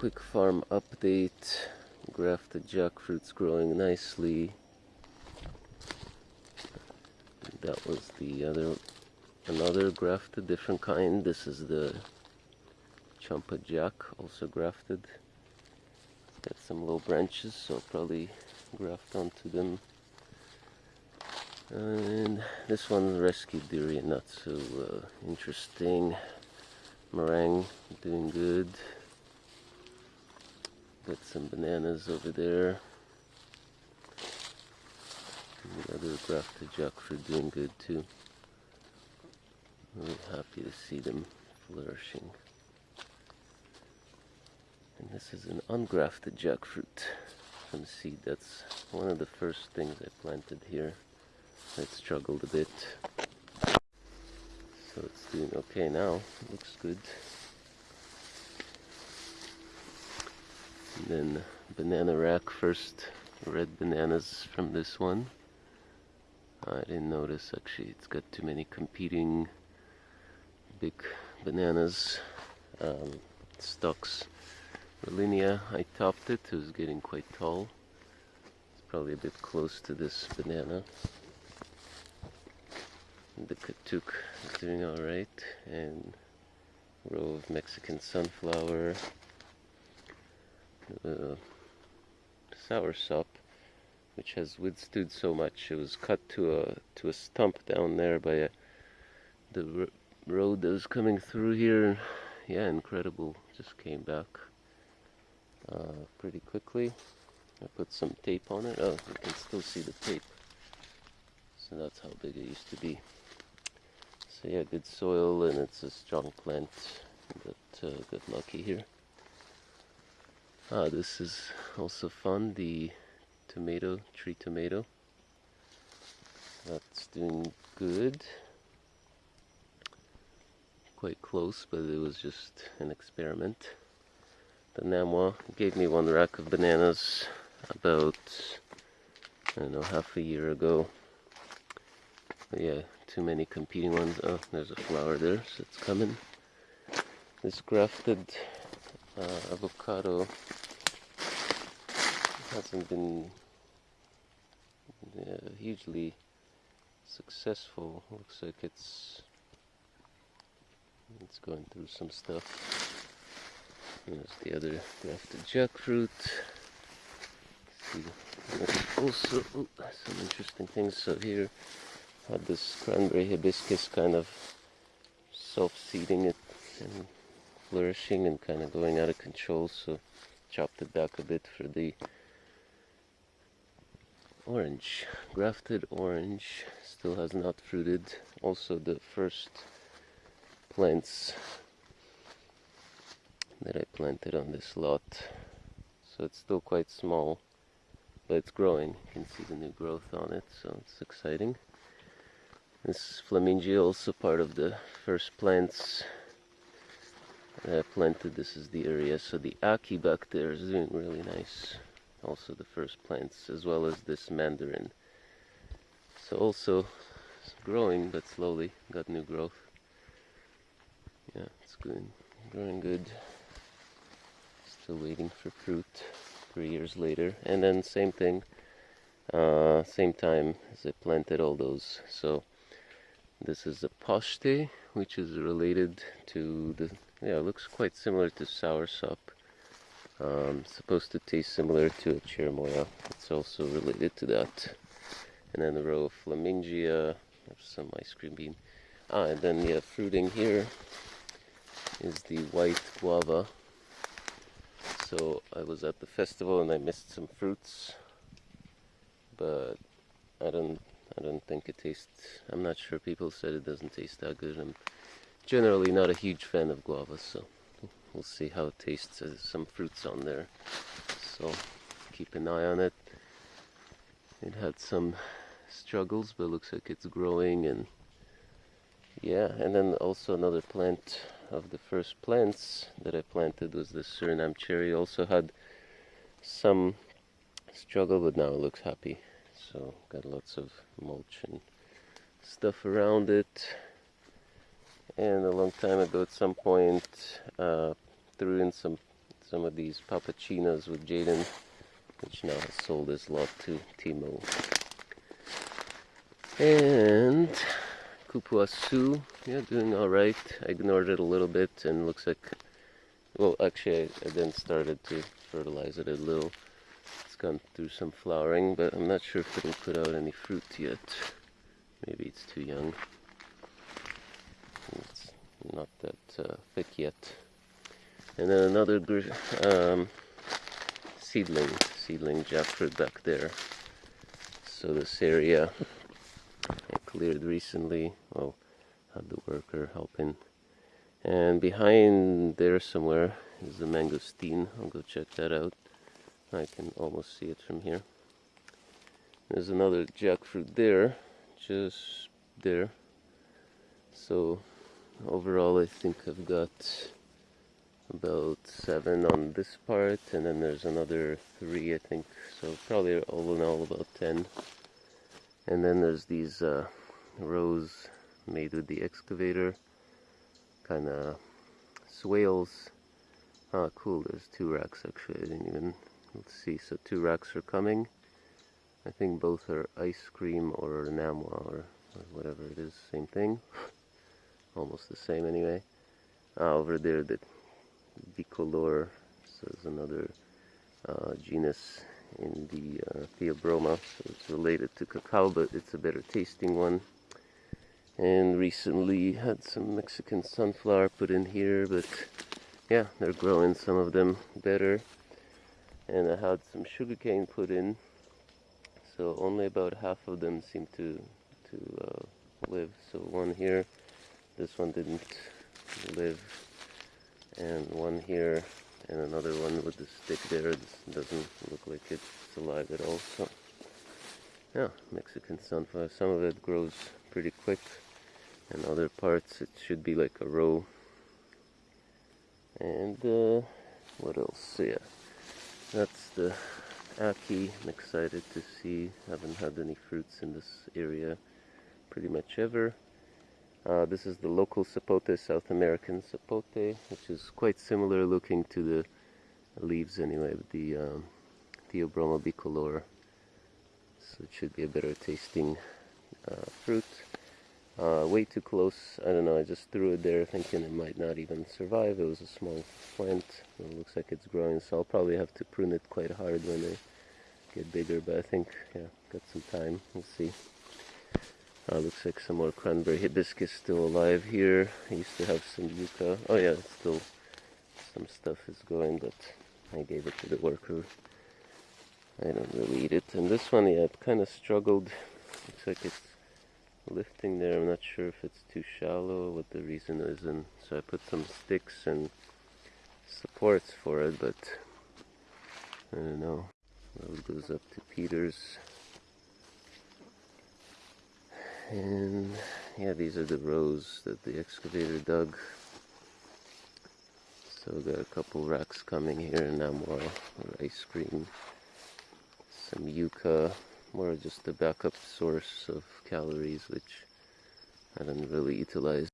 quick farm update. Grafted jackfruit's growing nicely. That was the other, another grafted, different kind. This is the Champa Jack, also grafted. It's got some low branches, so probably graft onto them. And this one's rescued durian, not so uh, interesting. Marang doing good. Got some bananas over there. The other grafted jackfruit doing good too. Really happy to see them flourishing. And this is an ungrafted jackfruit from seed. That's one of the first things I planted here. It struggled a bit. So it's doing okay now. Looks good. And then banana rack first red bananas from this one. I didn't notice actually it's got too many competing big bananas um, stalks. Rollinia, I topped it, it was getting quite tall. It's probably a bit close to this banana. The Katuk is doing alright and row of Mexican sunflower. Uh, soursop which has withstood so much. It was cut to a to a stump down there by a, the road that was coming through here. Yeah, incredible. Just came back uh, pretty quickly. I put some tape on it. Oh, you can still see the tape. So that's how big it used to be. So yeah, good soil and it's a strong plant. But uh, got lucky here. Ah, this is also fun. The tomato, tree tomato. That's doing good. Quite close, but it was just an experiment. The Namwa gave me one rack of bananas about, I don't know, half a year ago. But yeah, too many competing ones. Oh, there's a flower there, so it's coming. This grafted uh, avocado hasn't been uh, hugely successful. Looks like it's it's going through some stuff. There's the other grafted jackfruit. See, also some interesting things. So here, had this cranberry hibiscus kind of self-seeding it and flourishing and kind of going out of control. So chopped it back a bit for the orange. Grafted orange still has not fruited. Also the first plants that I planted on this lot so it's still quite small but it's growing. You can see the new growth on it so it's exciting. This flemingia also part of the first plants I planted this is the area. So the aki back there is doing really nice. Also the first plants as well as this mandarin. So also growing but slowly got new growth. Yeah it's good growing good. Still waiting for fruit three years later. And then same thing uh, same time as I planted all those. So this is a poshte which is related to the yeah it looks quite similar to soursop um, supposed to taste similar to a cherimoya. It's also related to that. And then the row of flemingia, some ice cream bean. Ah, and then yeah, fruiting here is the white guava. So I was at the festival and I missed some fruits, but I don't, I don't think it tastes. I'm not sure. People said it doesn't taste that good. I'm generally not a huge fan of guava, so we'll see how it tastes. There's some fruits on there, so keep an eye on it. It had some struggles, but looks like it's growing and yeah. And then also another plant of the first plants that I planted was the Suriname cherry. Also had some struggle, but now it looks happy. So got lots of mulch and stuff around it and a long time ago at some point uh, threw in some some of these papachinas with Jaden, which now has sold his lot to Timo. And Kupuasu, yeah, doing alright. I ignored it a little bit and looks like, well, actually, I, I then started to fertilize it a little. It's gone through some flowering, but I'm not sure if it'll put out any fruit yet. Maybe it's too young. Not that uh, thick yet. And then another um, seedling, seedling jackfruit back there. So this area I cleared recently. Well, had the worker helping. And behind there somewhere is the mangosteen. I'll go check that out. I can almost see it from here. There's another jackfruit there, just there. So overall I think I've got about seven on this part and then there's another three I think. So probably all in all about ten. And then there's these uh, rows made with the excavator kind of swales. Ah cool there's two racks actually I didn't even let's see so two racks are coming. I think both are ice cream or namwa or, or whatever it is same thing almost the same anyway ah, over there the bicolor so is another uh, genus in the uh, Theobroma, so it's related to cacao, but it's a better tasting one. And recently had some Mexican sunflower put in here, but yeah, they're growing some of them better. And I had some sugarcane put in, so only about half of them seem to to uh, live. So one here, this one didn't live, and one here and another one with the stick there this doesn't look like it's alive at all so yeah Mexican sunflower. Some of it grows pretty quick and other parts it should be like a row. And uh, what else? Yeah that's the Aki. I'm excited to see. Haven't had any fruits in this area pretty much ever uh, this is the local sapote, South American sapote, which is quite similar looking to the leaves anyway, with the um, Theobroma bicolor. So it should be a better tasting uh, fruit. Uh, way too close, I don't know, I just threw it there thinking it might not even survive. It was a small plant, it looks like it's growing, so I'll probably have to prune it quite hard when they get bigger, but I think, yeah, got some time, we'll see. Uh, looks like some more cranberry hibiscus still alive here. I used to have some yucca. Oh yeah, still some stuff is going, but I gave it to the worker. I don't really eat it. And this one, yeah, it kind of struggled. Looks like it's lifting there. I'm not sure if it's too shallow, what the reason is. And so I put some sticks and supports for it, but I don't know. Road goes up to Peter's. And yeah, these are the rows that the excavator dug. So we got a couple racks coming here, and now more ice cream, some yucca, more just a backup source of calories, which I don't really utilize.